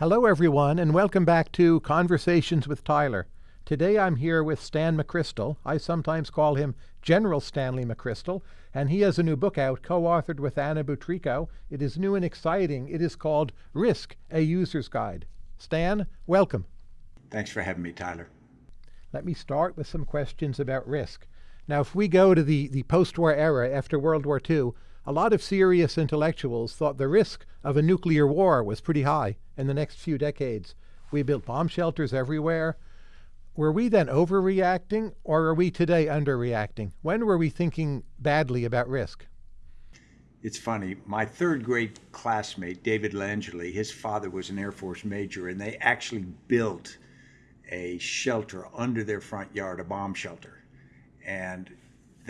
Hello, everyone, and welcome back to Conversations with Tyler. Today I'm here with Stan McChrystal. I sometimes call him General Stanley McChrystal, and he has a new book out, co authored with Anna Butrico. It is new and exciting. It is called Risk A User's Guide. Stan, welcome. Thanks for having me, Tyler. Let me start with some questions about risk. Now, if we go to the, the post war era after World War II, a lot of serious intellectuals thought the risk of a nuclear war was pretty high in the next few decades. We built bomb shelters everywhere. Were we then overreacting, or are we today underreacting? When were we thinking badly about risk? It's funny. My third grade classmate, David Langeli, his father was an Air Force major, and they actually built a shelter under their front yard, a bomb shelter. And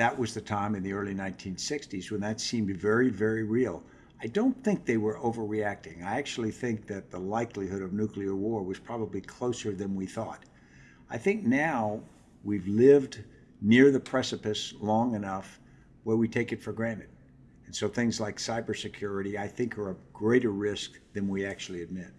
that was the time in the early 1960s when that seemed very, very real. I don't think they were overreacting. I actually think that the likelihood of nuclear war was probably closer than we thought. I think now we've lived near the precipice long enough where we take it for granted. And so things like cybersecurity, I think, are a greater risk than we actually admit.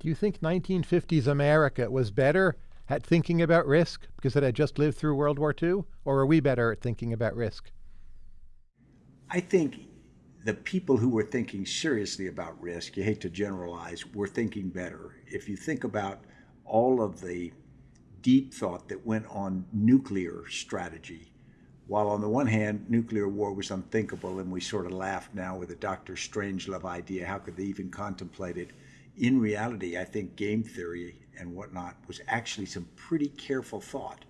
Do you think 1950s America was better at thinking about risk because it had just lived through World War II? Or are we better at thinking about risk? I think the people who were thinking seriously about risk, you hate to generalize, were thinking better. If you think about all of the deep thought that went on nuclear strategy, while on the one hand, nuclear war was unthinkable, and we sort of laugh now with the Dr. Strangelove idea, how could they even contemplate it? In reality, I think game theory and whatnot was actually some pretty careful thought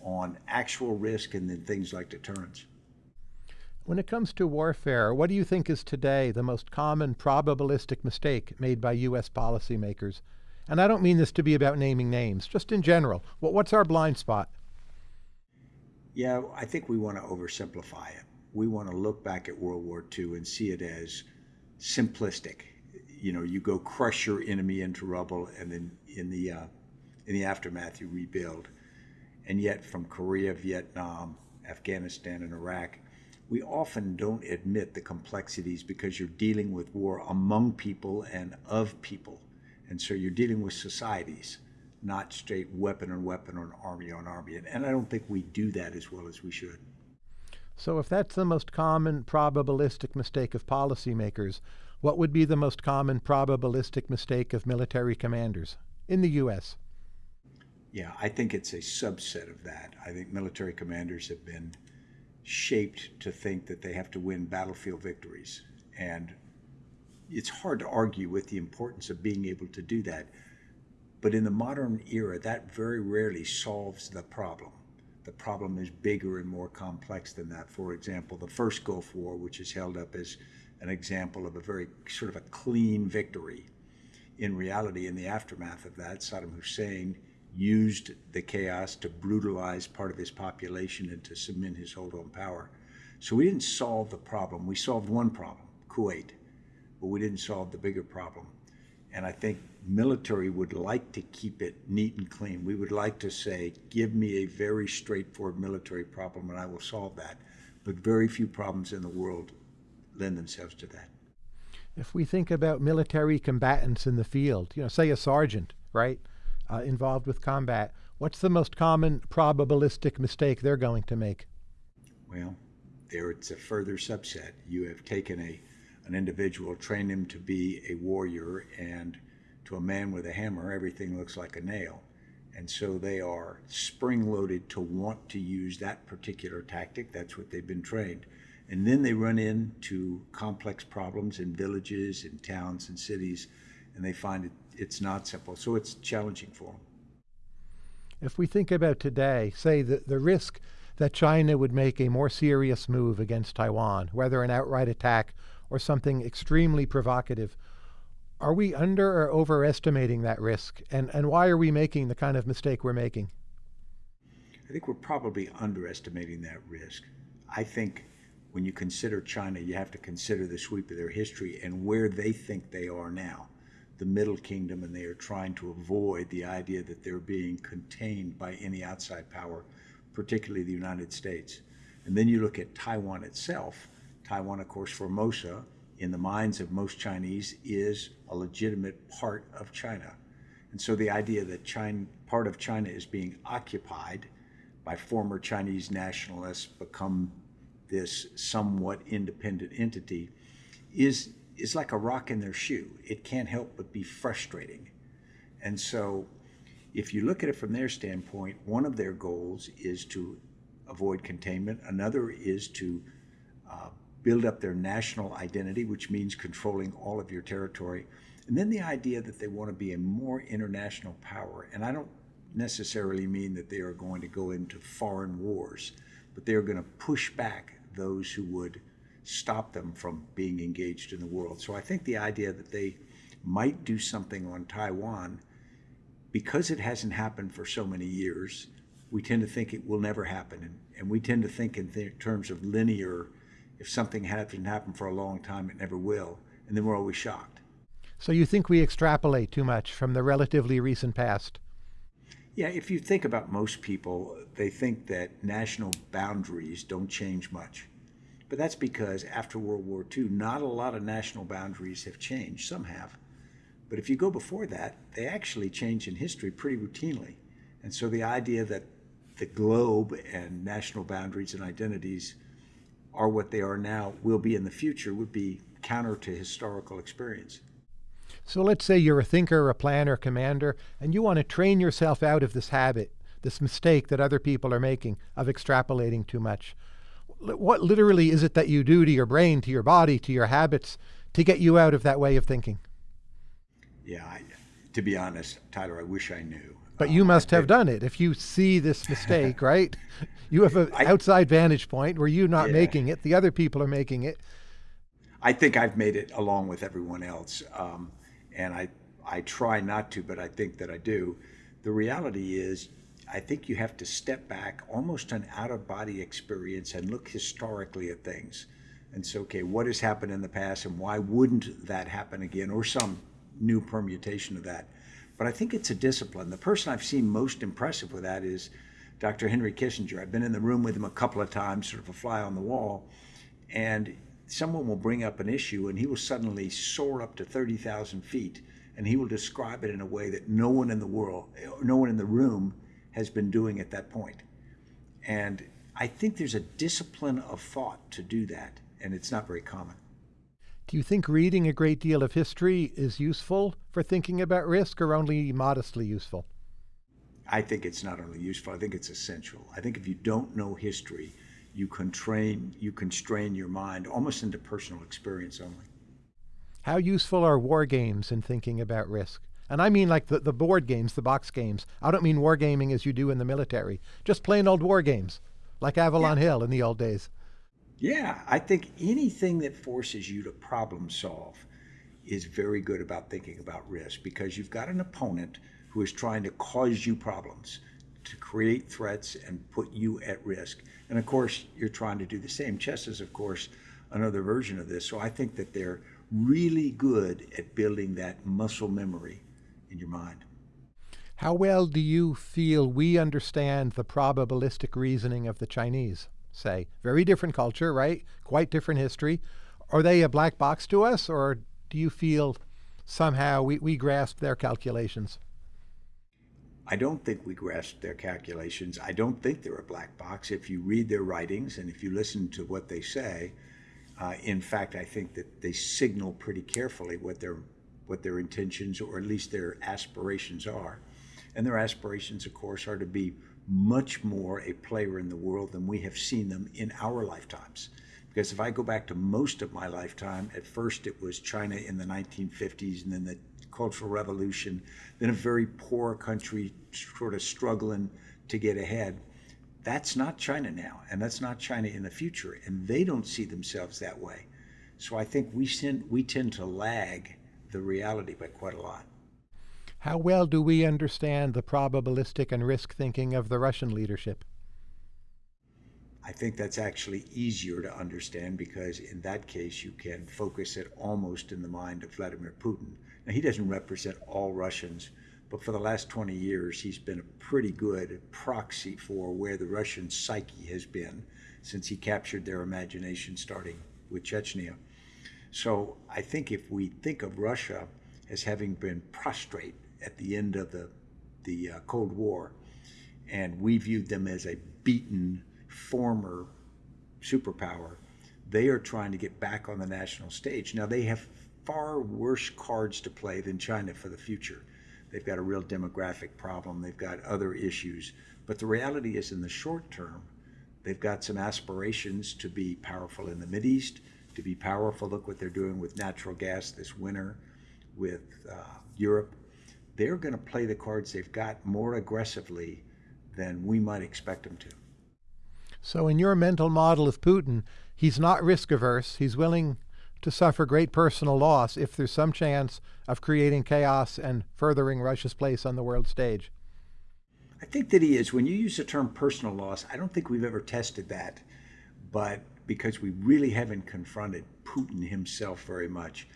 on actual risk and then things like deterrence. When it comes to warfare, what do you think is today the most common probabilistic mistake made by U.S. policymakers? And I don't mean this to be about naming names, just in general. what's our blind spot? Yeah, I think we want to oversimplify it. We want to look back at World War II and see it as simplistic. You know, you go crush your enemy into rubble, and then in the uh, in the aftermath you rebuild. And yet, from Korea, Vietnam, Afghanistan, and Iraq, we often don't admit the complexities because you're dealing with war among people and of people. And so you're dealing with societies, not straight weapon on weapon or army on army. And I don't think we do that as well as we should. So, if that's the most common probabilistic mistake of policymakers, what would be the most common probabilistic mistake of military commanders in the U.S.? Yeah, I think it's a subset of that. I think military commanders have been shaped to think that they have to win battlefield victories. And it's hard to argue with the importance of being able to do that. But in the modern era, that very rarely solves the problem. The problem is bigger and more complex than that. For example, the first Gulf War, which is held up as an example of a very sort of a clean victory. In reality, in the aftermath of that, Saddam Hussein used the chaos to brutalize part of his population and to cement his hold on power. So we didn't solve the problem. We solved one problem, Kuwait but we didn't solve the bigger problem. And I think military would like to keep it neat and clean. We would like to say, give me a very straightforward military problem and I will solve that. But very few problems in the world lend themselves to that. If we think about military combatants in the field, you know, say a sergeant, right, uh, involved with combat, what's the most common probabilistic mistake they're going to make? Well, there it's a further subset. You have taken a an individual, train him to be a warrior, and to a man with a hammer, everything looks like a nail. And so they are spring loaded to want to use that particular tactic. That's what they've been trained. And then they run into complex problems in villages, in towns, and cities, and they find it, it's not simple. So it's challenging for them. If we think about today, say the, the risk that China would make a more serious move against Taiwan, whether an outright attack or something extremely provocative. Are we under or overestimating that risk? And, and why are we making the kind of mistake we're making? I think we're probably underestimating that risk. I think when you consider China, you have to consider the sweep of their history and where they think they are now, the Middle Kingdom, and they are trying to avoid the idea that they're being contained by any outside power, particularly the United States. And then you look at Taiwan itself, Taiwan, of course, Formosa in the minds of most Chinese, is a legitimate part of China. And so the idea that China, part of China is being occupied by former Chinese nationalists, become this somewhat independent entity, is, is like a rock in their shoe. It can't help but be frustrating. And so if you look at it from their standpoint, one of their goals is to avoid containment. Another is to uh, build up their national identity, which means controlling all of your territory. And then the idea that they want to be a more international power. And I don't necessarily mean that they are going to go into foreign wars, but they are going to push back those who would stop them from being engaged in the world. So I think the idea that they might do something on Taiwan because it hasn't happened for so many years, we tend to think it will never happen. And, and we tend to think in th terms of linear, if something hasn't happened for a long time, it never will. And then we're always shocked. So you think we extrapolate too much from the relatively recent past? Yeah, if you think about most people, they think that national boundaries don't change much. But that's because after World War II, not a lot of national boundaries have changed. Some have. But if you go before that, they actually change in history pretty routinely. And so the idea that the globe and national boundaries and identities are what they are now, will be in the future, would be counter to historical experience. So let's say you're a thinker, a planner, commander, and you want to train yourself out of this habit, this mistake that other people are making of extrapolating too much. What literally is it that you do to your brain, to your body, to your habits to get you out of that way of thinking? Yeah, I, to be honest, Tyler, I wish I knew. But you um, must have done it. If you see this mistake, right? You have an outside vantage point where you're not yeah. making it, the other people are making it. I think I've made it along with everyone else. Um, and I, I try not to, but I think that I do. The reality is, I think you have to step back, almost an out of body experience, and look historically at things. And so, okay, what has happened in the past, and why wouldn't that happen again, or some new permutation of that. But I think it's a discipline. The person I've seen most impressive with that is Dr. Henry Kissinger. I've been in the room with him a couple of times, sort of a fly on the wall, and someone will bring up an issue and he will suddenly soar up to 30,000 feet and he will describe it in a way that no one in the world, no one in the room has been doing at that point. And I think there's a discipline of thought to do that, and it's not very common. Do you think reading a great deal of history is useful for thinking about risk or only modestly useful? I think it's not only useful, I think it's essential. I think if you don't know history, you constrain, you constrain your mind almost into personal experience only. How useful are war games in thinking about risk? And I mean like the, the board games, the box games. I don't mean wargaming as you do in the military, just plain old war games, like Avalon yeah. Hill in the old days. Yeah, I think anything that forces you to problem solve is very good about thinking about risk because you've got an opponent who is trying to cause you problems, to create threats and put you at risk. And of course, you're trying to do the same. Chess is, of course, another version of this. So I think that they're really good at building that muscle memory in your mind. How well do you feel we understand the probabilistic reasoning of the Chinese? say. Very different culture, right? Quite different history. Are they a black box to us, or do you feel somehow we, we grasp their calculations? I don't think we grasp their calculations. I don't think they're a black box. If you read their writings and if you listen to what they say, uh, in fact, I think that they signal pretty carefully what their what their intentions or at least their aspirations are. And their aspirations, of course, are to be much more a player in the world than we have seen them in our lifetimes. Because if I go back to most of my lifetime, at first it was China in the 1950s and then the Cultural Revolution, then a very poor country sort of struggling to get ahead. That's not China now, and that's not China in the future, and they don't see themselves that way. So I think we, tend, we tend to lag the reality by quite a lot. How well do we understand the probabilistic and risk thinking of the Russian leadership? I think that's actually easier to understand because in that case you can focus it almost in the mind of Vladimir Putin. Now he doesn't represent all Russians, but for the last 20 years he's been a pretty good proxy for where the Russian psyche has been since he captured their imagination starting with Chechnya. So I think if we think of Russia as having been prostrate at the end of the, the uh, Cold War, and we viewed them as a beaten former superpower, they are trying to get back on the national stage. Now, they have far worse cards to play than China for the future. They've got a real demographic problem, they've got other issues. But the reality is, in the short term, they've got some aspirations to be powerful in the Mideast, to be powerful. Look what they're doing with natural gas this winter, with uh, Europe. They're going to play the cards they've got more aggressively than we might expect them to. So, in your mental model of Putin, he's not risk averse. He's willing to suffer great personal loss if there's some chance of creating chaos and furthering Russia's place on the world stage. I think that he is. When you use the term personal loss, I don't think we've ever tested that, but because we really haven't confronted Putin himself very much.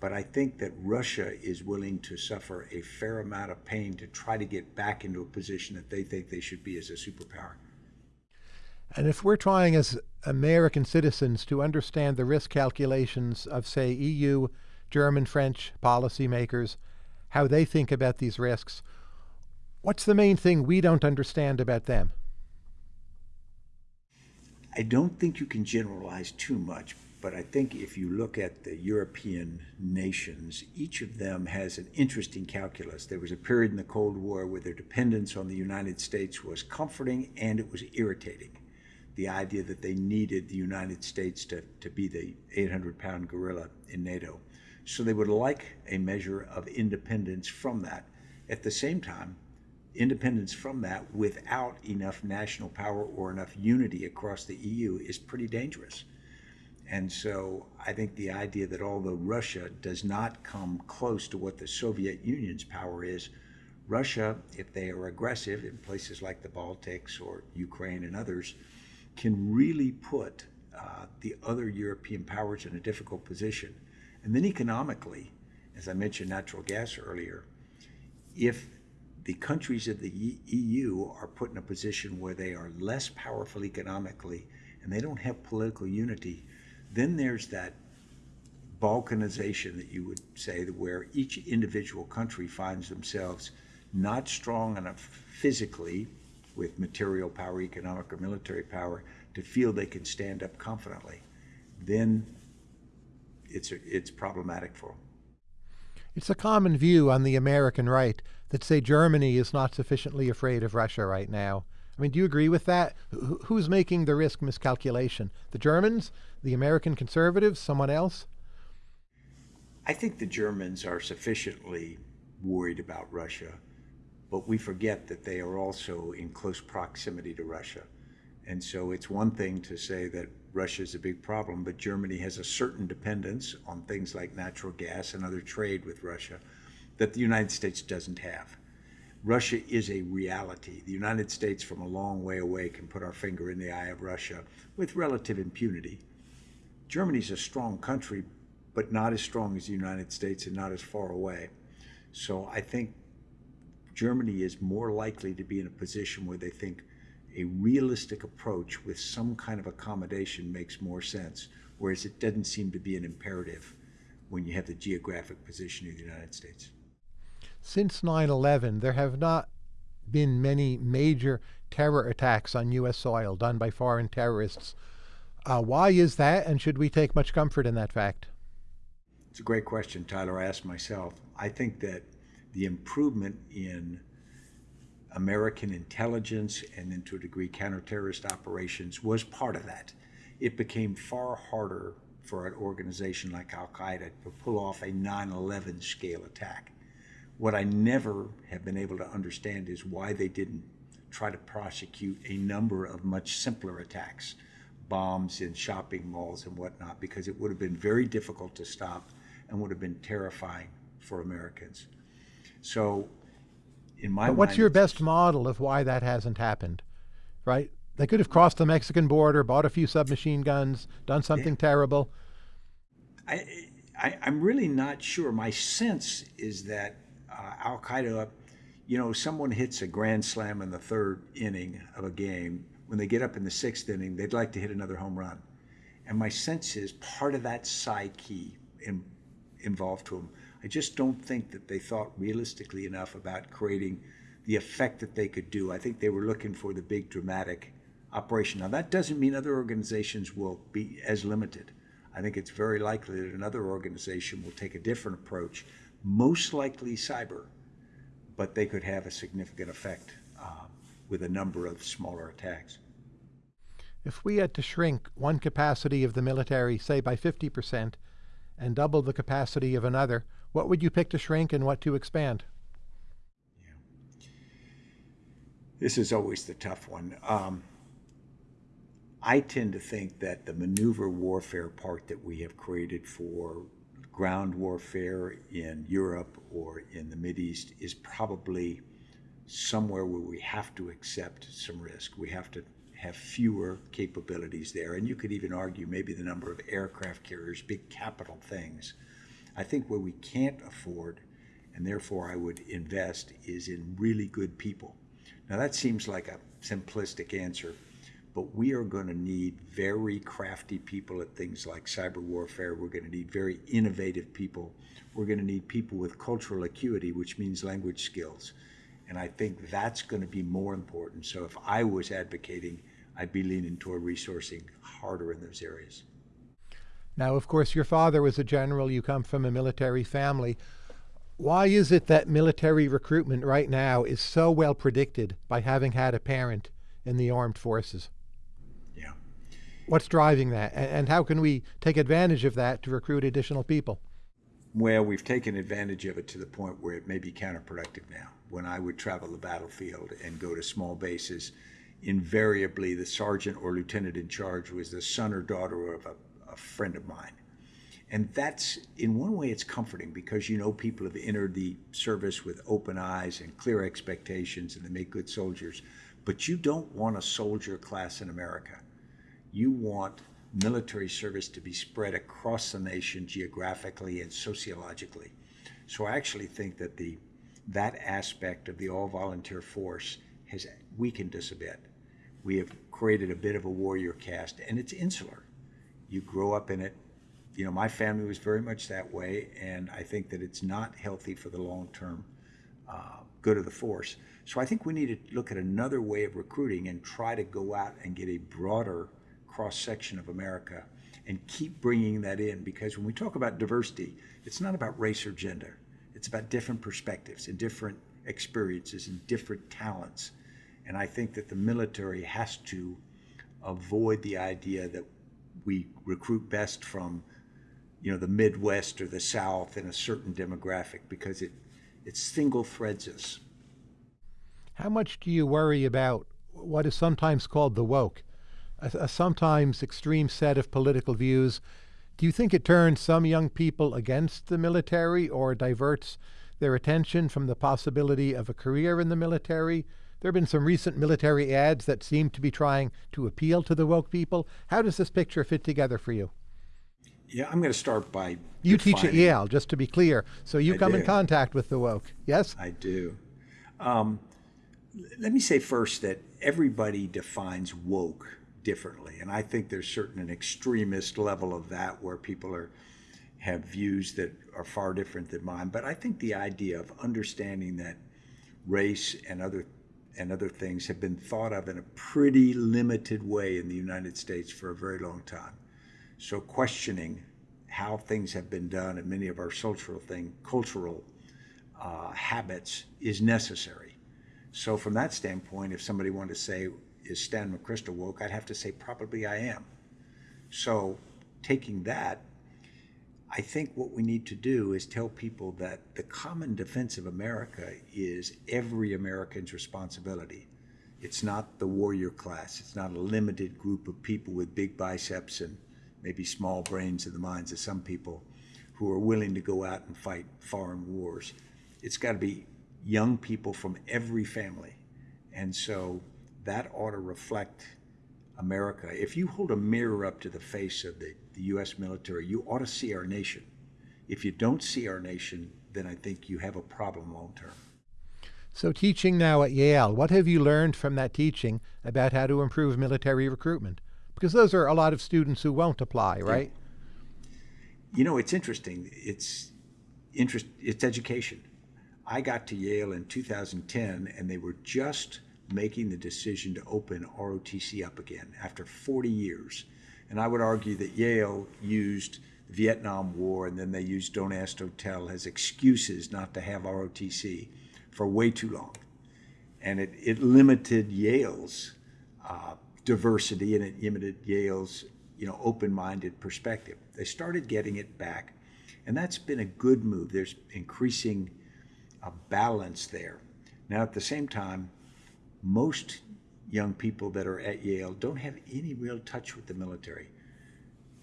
But I think that Russia is willing to suffer a fair amount of pain to try to get back into a position that they think they should be as a superpower. And if we're trying as American citizens to understand the risk calculations of, say, EU, German, French policymakers, how they think about these risks, what's the main thing we don't understand about them? I don't think you can generalize too much, but I think if you look at the European nations, each of them has an interesting calculus. There was a period in the Cold War where their dependence on the United States was comforting and it was irritating the idea that they needed the United States to, to be the 800 pound gorilla in NATO. So they would like a measure of independence from that. At the same time, independence from that without enough national power or enough unity across the EU is pretty dangerous. And so I think the idea that although Russia does not come close to what the Soviet Union's power is, Russia, if they are aggressive in places like the Baltics or Ukraine and others, can really put uh, the other European powers in a difficult position. And then economically, as I mentioned natural gas earlier, if the countries of the EU are put in a position where they are less powerful economically and they don't have political unity, then there's that balkanization that you would say where each individual country finds themselves not strong enough physically with material power, economic or military power, to feel they can stand up confidently, then it's, it's problematic for them. It's a common view on the American right that say Germany is not sufficiently afraid of Russia right now. I mean, do you agree with that? Who's making the risk miscalculation? The Germans? The American conservatives? Someone else? I think the Germans are sufficiently worried about Russia but we forget that they are also in close proximity to Russia. And so it's one thing to say that Russia is a big problem, but Germany has a certain dependence on things like natural gas and other trade with Russia that the United States doesn't have. Russia is a reality. The United States, from a long way away, can put our finger in the eye of Russia with relative impunity. Germany's a strong country, but not as strong as the United States and not as far away. So I think Germany is more likely to be in a position where they think a realistic approach with some kind of accommodation makes more sense, whereas it doesn't seem to be an imperative when you have the geographic position of the United States. Since 9 11, there have not been many major terror attacks on U.S. soil done by foreign terrorists. Uh, why is that, and should we take much comfort in that fact? It's a great question, Tyler. I asked myself. I think that the improvement in American intelligence and then to a degree counterterrorist operations was part of that. It became far harder for an organization like Al Qaeda to pull off a 9 11 scale attack. What I never have been able to understand is why they didn't try to prosecute a number of much simpler attacks, bombs in shopping malls and whatnot, because it would have been very difficult to stop and would have been terrifying for Americans. So, in my but what's your best model of why that hasn't happened? Right? They could have crossed the Mexican border, bought a few submachine guns, done something terrible. I, I, am really not sure. My sense is that uh, Al Qaeda, you know, someone hits a grand slam in the third inning of a game. When they get up in the sixth inning, they'd like to hit another home run. And my sense is part of that psyche in, involved to them. I just don't think that they thought realistically enough about creating the effect that they could do. I think they were looking for the big dramatic operation. Now, that doesn't mean other organizations will be as limited. I think it's very likely that another organization will take a different approach, most likely cyber, but they could have a significant effect uh, with a number of smaller attacks. If we had to shrink one capacity of the military, say by 50%, and double the capacity of another, what would you pick to shrink and what to expand? Yeah. This is always the tough one. Um, I tend to think that the maneuver warfare part that we have created for ground warfare in Europe or in the Mideast is probably somewhere where we have to accept some risk. We have to have fewer capabilities there. And you could even argue maybe the number of aircraft carriers, big capital things. I think what we can't afford, and therefore I would invest, is in really good people. Now that seems like a simplistic answer, but we are going to need very crafty people at things like cyber warfare. We're going to need very innovative people. We're going to need people with cultural acuity, which means language skills. And I think that's going to be more important. So if I was advocating, I'd be leaning toward resourcing harder in those areas. Now, of course, your father was a general. You come from a military family. Why is it that military recruitment right now is so well predicted by having had a parent in the armed forces? Yeah. What's driving that? And how can we take advantage of that to recruit additional people? Well, we've taken advantage of it to the point where it may be counterproductive now. When I would travel the battlefield and go to small bases, invariably the sergeant or lieutenant in charge was the son or daughter of a, a friend of mine. And that's, in one way, it's comforting because you know people have entered the service with open eyes and clear expectations and they make good soldiers. But you don't want a soldier class in America. You want military service to be spread across the nation geographically and sociologically. So I actually think that the that aspect of the all volunteer force has weakened us a bit. We have created a bit of a warrior caste, and it's insular. You grow up in it. You know, my family was very much that way, and I think that it's not healthy for the long term uh, good of the force. So I think we need to look at another way of recruiting and try to go out and get a broader cross section of America and keep bringing that in because when we talk about diversity, it's not about race or gender. It's about different perspectives and different experiences and different talents. And I think that the military has to avoid the idea that we recruit best from, you know, the Midwest or the South in a certain demographic because it, it single threads us. How much do you worry about what is sometimes called the woke, a, a sometimes extreme set of political views? Do you think it turns some young people against the military or diverts their attention from the possibility of a career in the military there have been some recent military ads that seem to be trying to appeal to the woke people. How does this picture fit together for you? Yeah, I'm going to start by. You teach at Yale, just to be clear. So you I come do. in contact with the woke, yes? I do. Um, let me say first that everybody defines woke differently. And I think there's certain an extremist level of that where people are have views that are far different than mine. But I think the idea of understanding that race and other and other things have been thought of in a pretty limited way in the United States for a very long time. So questioning how things have been done and many of our cultural thing, cultural uh, habits is necessary. So from that standpoint, if somebody wanted to say, is Stan McChrystal woke, I'd have to say probably I am. So taking that, I think what we need to do is tell people that the common defense of America is every American's responsibility. It's not the warrior class. It's not a limited group of people with big biceps and maybe small brains in the minds of some people who are willing to go out and fight foreign wars. It's got to be young people from every family. And so that ought to reflect America. If you hold a mirror up to the face of the, the U.S. military, you ought to see our nation. If you don't see our nation, then I think you have a problem long term. So, teaching now at Yale, what have you learned from that teaching about how to improve military recruitment? Because those are a lot of students who won't apply, right? you know, it's interesting. It's interest. It's education. I got to Yale in 2010, and they were just making the decision to open ROTC up again after 40 years. And I would argue that Yale used the Vietnam War and then they used Don't Ask, Don't Tell as excuses not to have ROTC for way too long. And it, it limited Yale's uh, diversity and it limited Yale's you know open-minded perspective. They started getting it back, and that's been a good move. There's increasing a balance there. Now, at the same time, most young people that are at Yale don't have any real touch with the military.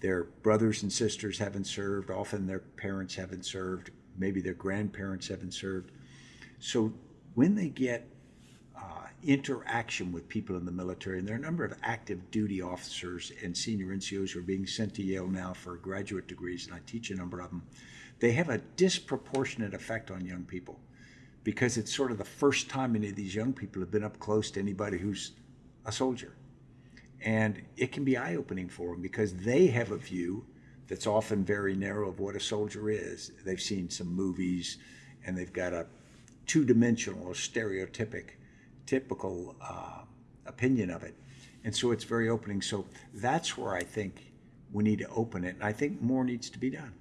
Their brothers and sisters haven't served, often their parents haven't served, maybe their grandparents haven't served. So when they get uh, interaction with people in the military, and there are a number of active duty officers and senior NCOs who are being sent to Yale now for graduate degrees, and I teach a number of them, they have a disproportionate effect on young people because it's sort of the first time any of these young people have been up close to anybody who's a soldier. And it can be eye opening for them because they have a view that's often very narrow of what a soldier is. They've seen some movies and they've got a two dimensional or stereotypic, typical uh, opinion of it. And so it's very opening. So that's where I think we need to open it. And I think more needs to be done.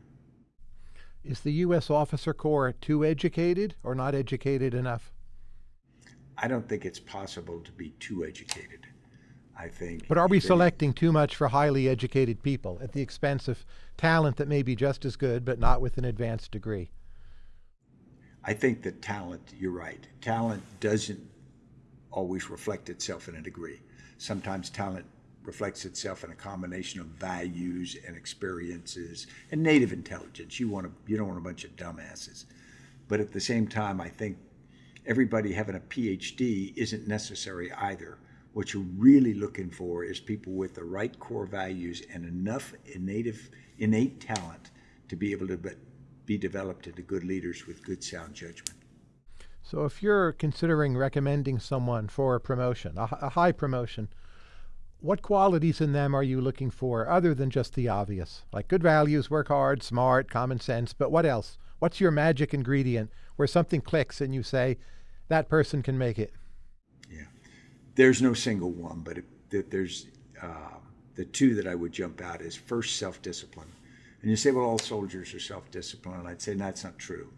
Is the U.S. officer corps too educated or not educated enough? I don't think it's possible to be too educated. I think. But are we selecting too much for highly educated people at the expense of talent that may be just as good but not with an advanced degree? I think that talent, you're right, talent doesn't always reflect itself in a degree. Sometimes talent reflects itself in a combination of values and experiences and native intelligence. You want to, you don't want a bunch of dumbasses. But at the same time, I think everybody having a PhD isn't necessary either. What you're really looking for is people with the right core values and enough innate, innate talent to be able to be developed into good leaders with good sound judgment. So if you're considering recommending someone for a promotion, a, a high promotion, what qualities in them are you looking for other than just the obvious? Like good values, work hard, smart, common sense, but what else? What's your magic ingredient where something clicks and you say, that person can make it? Yeah. There's no single one, but it, there's uh, the two that I would jump out is first self discipline. And you say, well, all soldiers are self disciplined. And I'd say that's not true.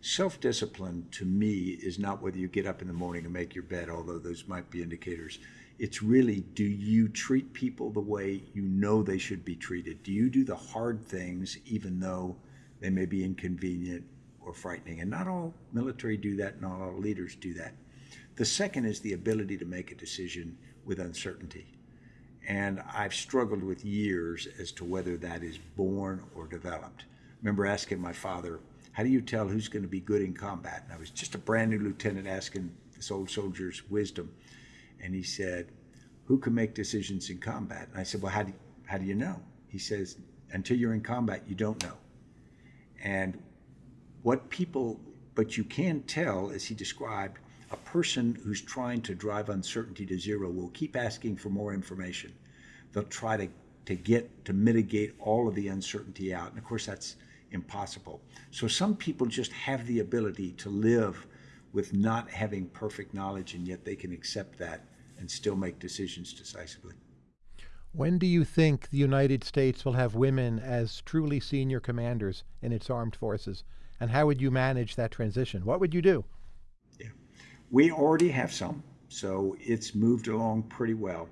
Self discipline to me is not whether you get up in the morning and make your bed, although those might be indicators. It's really do you treat people the way you know they should be treated? Do you do the hard things even though they may be inconvenient or frightening? And not all military do that, not all leaders do that. The second is the ability to make a decision with uncertainty. And I've struggled with years as to whether that is born or developed. I remember asking my father, How do you tell who's going to be good in combat? And I was just a brand new lieutenant asking this old soldier's wisdom and he said, "Who can make decisions in combat?" And I said, "Well, how do how do you know?" He says, "Until you're in combat, you don't know." And what people, but you can tell, as he described, a person who's trying to drive uncertainty to zero will keep asking for more information. They'll try to to get to mitigate all of the uncertainty out, and of course that's impossible. So some people just have the ability to live with not having perfect knowledge, and yet they can accept that and still make decisions decisively. When do you think the United States will have women as truly senior commanders in its armed forces? And how would you manage that transition? What would you do? Yeah. We already have some, so it's moved along pretty well.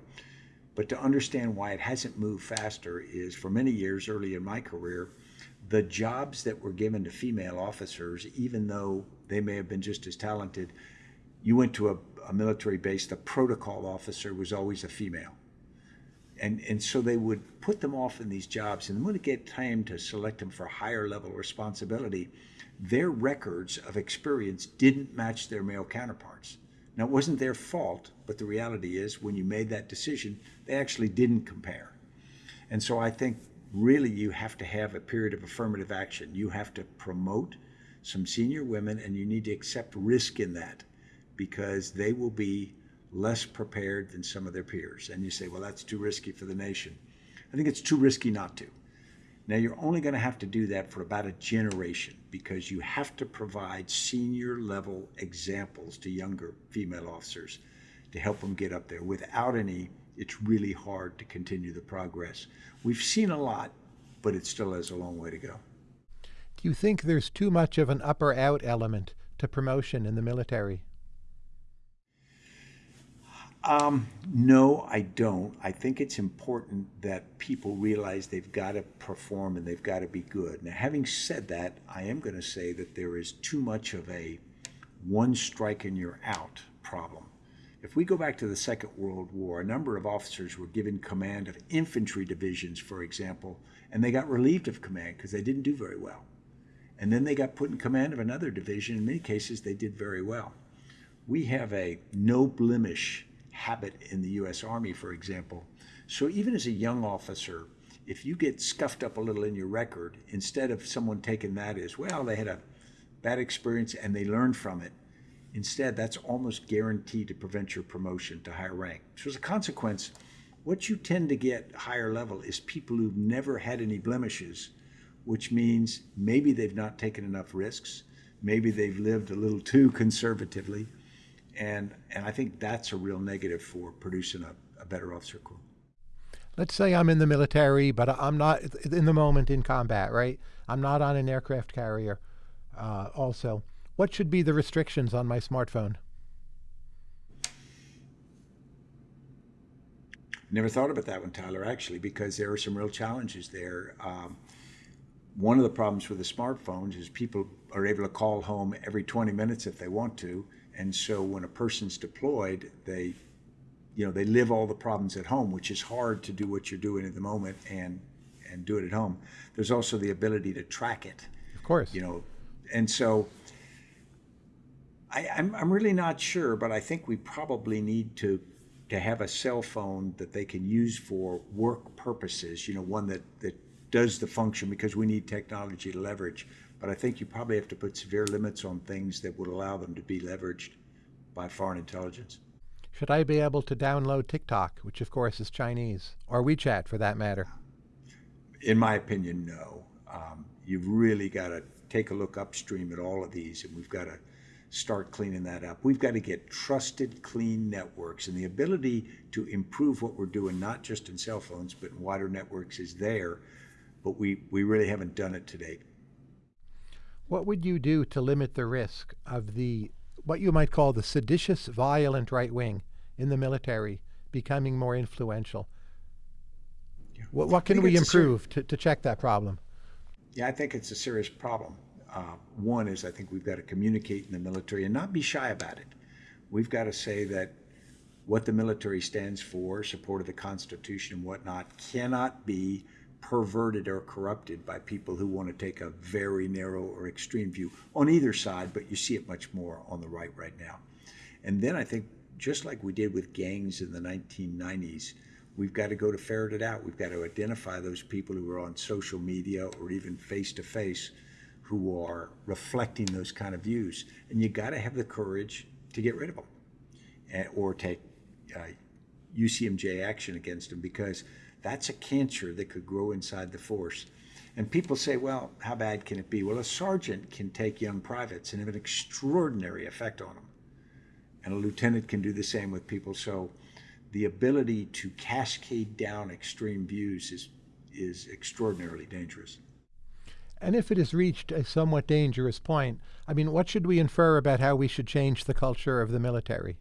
But to understand why it hasn't moved faster is for many years early in my career, the jobs that were given to female officers, even though they may have been just as talented, you went to a, a military base, the protocol officer was always a female. And, and so they would put them off in these jobs. And when it get time to select them for higher level responsibility, their records of experience didn't match their male counterparts. Now, it wasn't their fault, but the reality is when you made that decision, they actually didn't compare. And so I think really you have to have a period of affirmative action. You have to promote some senior women and you need to accept risk in that because they will be less prepared than some of their peers. And you say, well, that's too risky for the nation. I think it's too risky not to. Now, you're only going to have to do that for about a generation because you have to provide senior level examples to younger female officers to help them get up there. Without any, it's really hard to continue the progress. We've seen a lot, but it still has a long way to go. Do you think there's too much of an up or out element to promotion in the military? Um, no, I don't. I think it's important that people realize they've got to perform and they've got to be good. Now, having said that, I am going to say that there is too much of a one strike and you're out problem. If we go back to the Second World War, a number of officers were given command of infantry divisions, for example, and they got relieved of command because they didn't do very well. And then they got put in command of another division. In many cases, they did very well. We have a no blemish habit in the U.S. Army, for example. So even as a young officer, if you get scuffed up a little in your record, instead of someone taking that as, well, they had a bad experience and they learned from it, instead, that's almost guaranteed to prevent your promotion to higher rank. So as a consequence, what you tend to get higher level is people who've never had any blemishes, which means maybe they've not taken enough risks, maybe they've lived a little too conservatively, and and I think that's a real negative for producing a, a better officer corps. Let's say I'm in the military, but I'm not in the moment in combat, right? I'm not on an aircraft carrier. Uh, also, what should be the restrictions on my smartphone? Never thought about that one, Tyler, actually, because there are some real challenges there. Um, one of the problems with the smartphones is people are able to call home every 20 minutes if they want to. And so when a person's deployed, they, you know, they live all the problems at home, which is hard to do what you're doing at the moment and and do it at home. There's also the ability to track it. Of course. You know, and so I, I'm I'm really not sure, but I think we probably need to to have a cell phone that they can use for work purposes. You know, one that that does the function because we need technology to leverage but I think you probably have to put severe limits on things that would allow them to be leveraged by foreign intelligence. Should I be able to download TikTok, which of course is Chinese, or WeChat for that matter? In my opinion, no. Um, you've really got to take a look upstream at all of these, and we've got to start cleaning that up. We've got to get trusted, clean networks, and the ability to improve what we're doing, not just in cell phones, but in wider networks, is there, but we, we really haven't done it to date. What would you do to limit the risk of the what you might call the seditious, violent right wing in the military becoming more influential? Yeah. What, what can we improve to, to check that problem? Yeah, I think it's a serious problem. Uh, one is I think we've got to communicate in the military and not be shy about it. We've got to say that what the military stands for, support of the Constitution and whatnot, cannot be perverted or corrupted by people who want to take a very narrow or extreme view on either side, but you see it much more on the right right now. And then I think, just like we did with gangs in the 1990s, we've got to go to ferret it out. We've got to identify those people who are on social media or even face to face who are reflecting those kind of views. And you got to have the courage to get rid of them and, or take uh, UCMJ action against them because that's a cancer that could grow inside the force. And people say, well, how bad can it be? Well, a sergeant can take young privates and have an extraordinary effect on them. And a lieutenant can do the same with people. So the ability to cascade down extreme views is, is extraordinarily dangerous. And if it has reached a somewhat dangerous point, I mean, what should we infer about how we should change the culture of the military?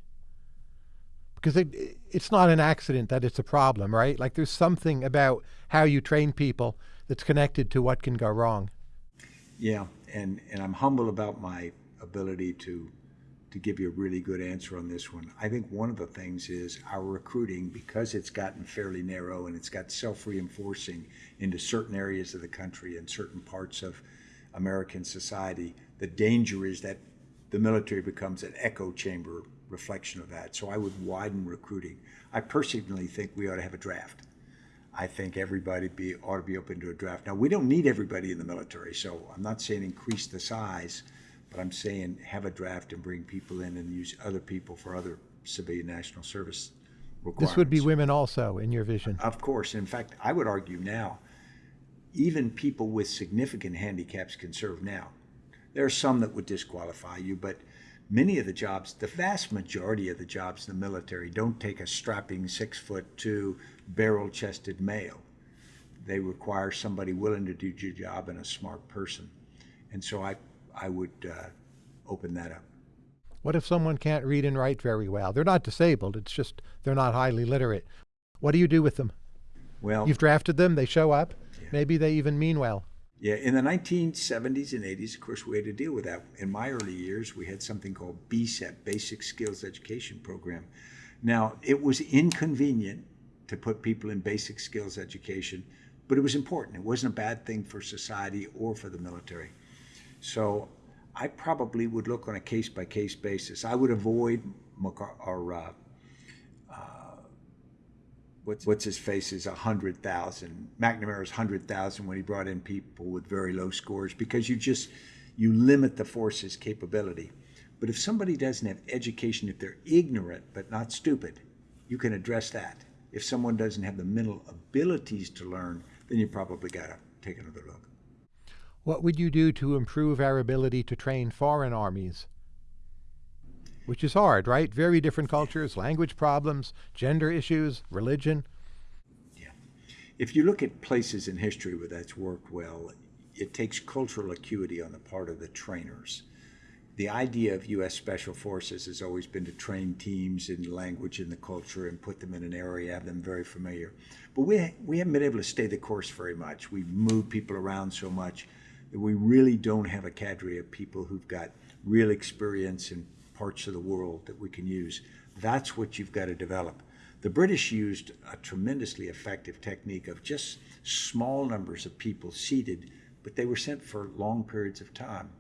Because it, it's not an accident that it's a problem, right? Like there's something about how you train people that's connected to what can go wrong. Yeah, and and I'm humble about my ability to to give you a really good answer on this one. I think one of the things is our recruiting because it's gotten fairly narrow and it's got self-reinforcing into certain areas of the country and certain parts of American society. The danger is that the military becomes an echo chamber reflection of that. So I would widen recruiting. I personally think we ought to have a draft. I think everybody be, ought to be open to a draft. Now, we don't need everybody in the military, so I'm not saying increase the size, but I'm saying have a draft and bring people in and use other people for other civilian national service requirements. This would be women also, in your vision. Of course. In fact, I would argue now even people with significant handicaps can serve now. There are some that would disqualify you, but many of the jobs, the vast majority of the jobs in the military, don't take a strapping six foot two, barrel chested male. They require somebody willing to do your job and a smart person. And so I, I would uh, open that up. What if someone can't read and write very well? They're not disabled, it's just they're not highly literate. What do you do with them? Well, You've drafted them, they show up, Yeah. maybe they even mean well. Yeah, in the 1970s and 80s, of course, we had to deal with that. In my early years, we had something called BSEP, Basic Skills Education Program. Now, it was inconvenient to put people in basic skills education, but it was important. It wasn't a bad thing for society or for the military. So I probably would look on a case by case basis. I would avoid or uh, what's what's his face is a hundred thousand. McNamara's hundred thousand when he brought in people with very low scores because you just you limit the force's capability. But if somebody doesn't have education, if they're ignorant but not stupid, you can address that. If someone doesn't have the mental abilities to learn, then you probably got to take another look. What would you do to improve our ability to train foreign armies? Which is hard, right? Very different cultures, language problems, gender issues, religion. Yeah. If you look at places in history where that's worked well, it takes cultural acuity on the part of the trainers. The idea of U.S. Special Forces has always been to train teams in language and the culture and put them in an area, have them very familiar. But we, we haven't been able to stay the course very much. We've moved people around so much that we really don't have a cadre of people who've got real experience in parts of the world that we can use. That's what you've got to develop. The British used a tremendously effective technique of just small numbers of people seated, but they were sent for long periods of time.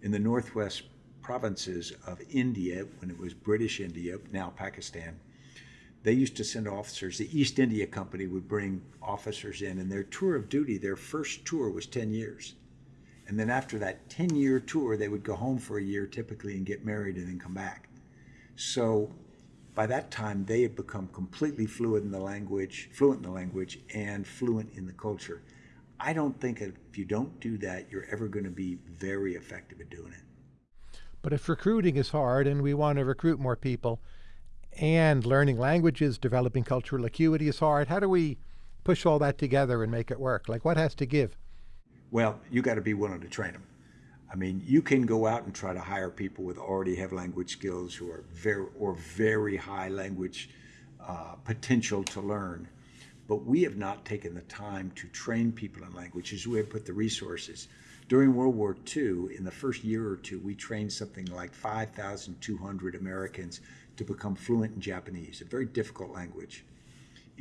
In the northwest provinces of India, when it was British India, now Pakistan, they used to send officers. The East India Company would bring officers in, and their tour of duty, their first tour was 10 years. And then after that 10 year tour, they would go home for a year typically and get married and then come back. So by that time, they had become completely fluent in the language, fluent in the language, and fluent in the culture. I don't think if you don't do that, you're ever going to be very effective at doing it. But if recruiting is hard and we want to recruit more people, and learning languages, developing cultural acuity is hard, how do we push all that together and make it work? Like, what has to give? Well, you got to be willing to train them. I mean, you can go out and try to hire people with already have language skills who are very or very high language uh, potential to learn, but we have not taken the time to train people in languages. We have put the resources. During World War II, in the first year or two, we trained something like 5,200 Americans to become fluent in Japanese, a very difficult language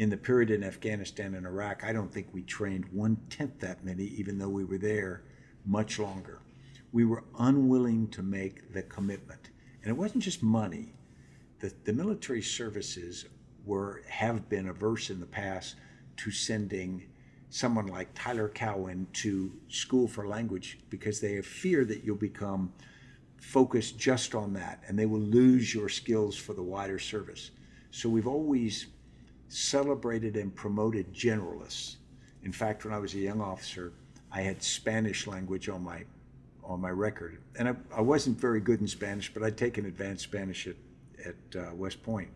in the period in Afghanistan and Iraq, I don't think we trained one tenth that many, even though we were there much longer. We were unwilling to make the commitment. And it wasn't just money. The, the military services were have been averse in the past to sending someone like Tyler Cowen to school for language because they have fear that you'll become focused just on that and they will lose your skills for the wider service. So we've always celebrated and promoted generalists. In fact, when I was a young officer, I had Spanish language on my on my record, and I, I wasn't very good in Spanish, but I'd taken advanced Spanish at at uh, West Point.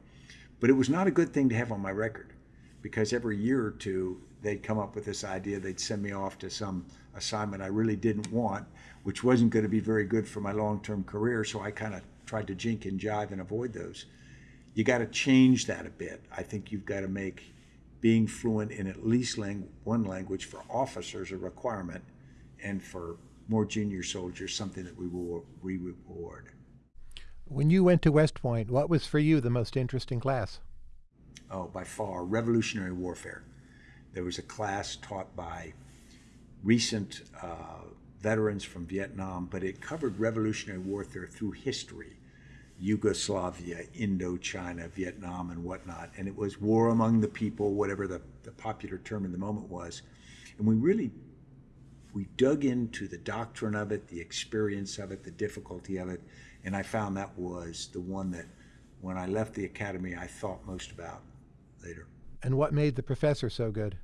But it was not a good thing to have on my record, because every year or two they'd come up with this idea they'd send me off to some assignment I really didn't want, which wasn't going to be very good for my long-term career. So I kind of tried to jink and jive and avoid those you got to change that a bit. I think you've got to make being fluent in at least lang- one language for officers a requirement, and for more junior soldiers something that we will we reward. When you went to West Point, what was for you the most interesting class? Oh, by far, Revolutionary Warfare. There was a class taught by recent uh, veterans from Vietnam, but it covered Revolutionary Warfare through history Yugoslavia, Indochina, Vietnam, and whatnot. And it was war among the people, whatever the, the popular term in the moment was. And we really we dug into the doctrine of it, the experience of it, the difficulty of it, and I found that was the one that when I left the academy I thought most about later. And what made the professor so good?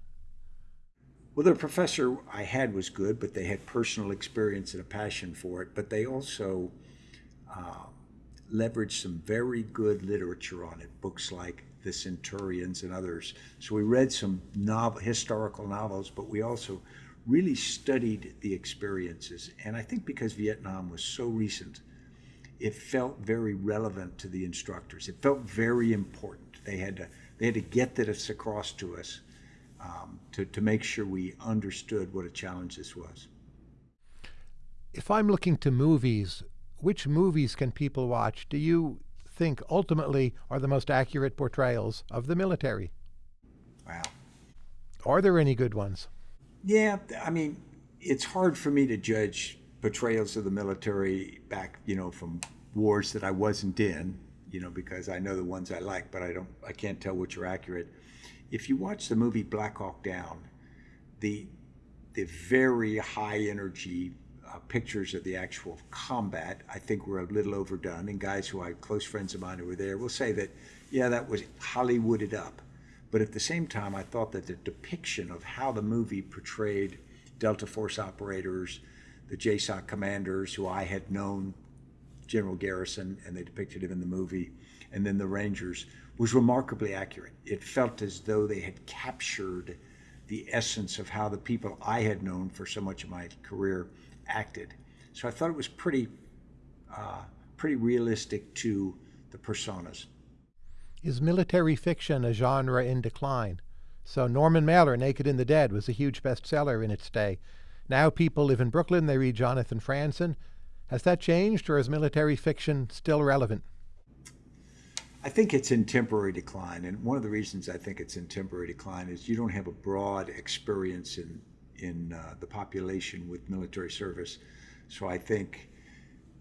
Well, the professor I had was good, but they had personal experience and a passion for it. But they also uh, leveraged some very good literature on it, books like The Centurions and others. So we read some novel, historical novels, but we also really studied the experiences. And I think because Vietnam was so recent, it felt very relevant to the instructors. It felt very important. They had to they had to get this across to us um, to, to make sure we understood what a challenge this was. If I'm looking to movies, which movies can people watch do you think ultimately are the most accurate portrayals of the military? Wow. Are there any good ones? Yeah, I mean, it's hard for me to judge portrayals of the military back, you know, from wars that I wasn't in, you know, because I know the ones I like, but I don't, I can't tell which are accurate. If you watch the movie Black Hawk Down, the the very high energy uh, pictures of the actual combat, I think were a little overdone. And guys who I close friends of mine who were there will say that, yeah, that was Hollywooded up. But at the same time, I thought that the depiction of how the movie portrayed Delta Force operators, the JSOC commanders who I had known General Garrison, and they depicted him in the movie, and then the Rangers, was remarkably accurate. It felt as though they had captured the essence of how the people I had known for so much of my career acted. So I thought it was pretty, uh, pretty realistic to the personas. Is military fiction a genre in decline? So Norman Mailer, Naked and the Dead, was a huge bestseller in its day. Now people live in Brooklyn, they read Jonathan Franzen, has that changed, or is military fiction still relevant? I think it's in temporary decline, and one of the reasons I think it's in temporary decline is you don't have a broad experience in in uh, the population with military service. So I think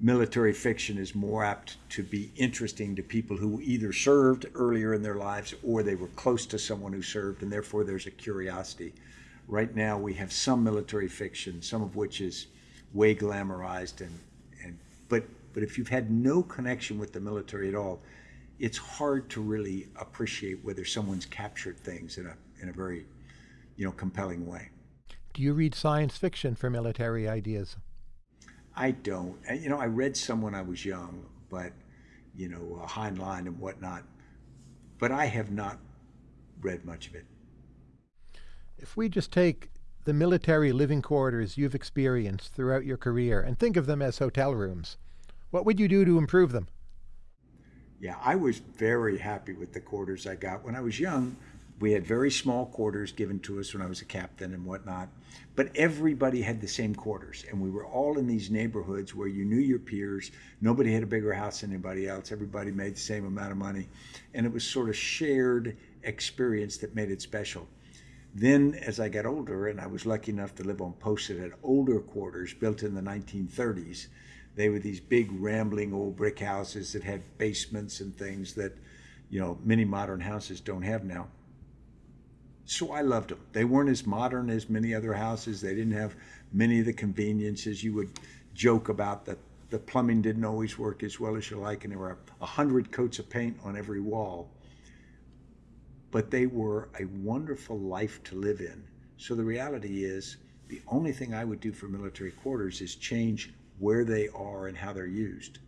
military fiction is more apt to be interesting to people who either served earlier in their lives or they were close to someone who served, and therefore there's a curiosity. Right now, we have some military fiction, some of which is way glamorized and but but if you've had no connection with the military at all, it's hard to really appreciate whether someone's captured things in a in a very you know compelling way. Do you read science fiction for military ideas? I don't. You know, I read some when I was young, but you know, uh, Heinlein and whatnot. But I have not read much of it. If we just take the military living quarters you've experienced throughout your career and think of them as hotel rooms. What would you do to improve them? Yeah, I was very happy with the quarters I got. When I was young, we had very small quarters given to us when I was a captain and whatnot, but everybody had the same quarters. And we were all in these neighborhoods where you knew your peers. Nobody had a bigger house than anybody else. Everybody made the same amount of money. And it was sort of shared experience that made it special. Then, as I got older, and I was lucky enough to live on post that had older quarters built in the 1930s, they were these big, rambling old brick houses that had basements and things that, you know, many modern houses don't have now. So I loved them. They weren't as modern as many other houses. They didn't have many of the conveniences. You would joke about that the plumbing didn't always work as well as you like, and there were a hundred coats of paint on every wall but they were a wonderful life to live in. So the reality is, the only thing I would do for military quarters is change where they are and how they're used.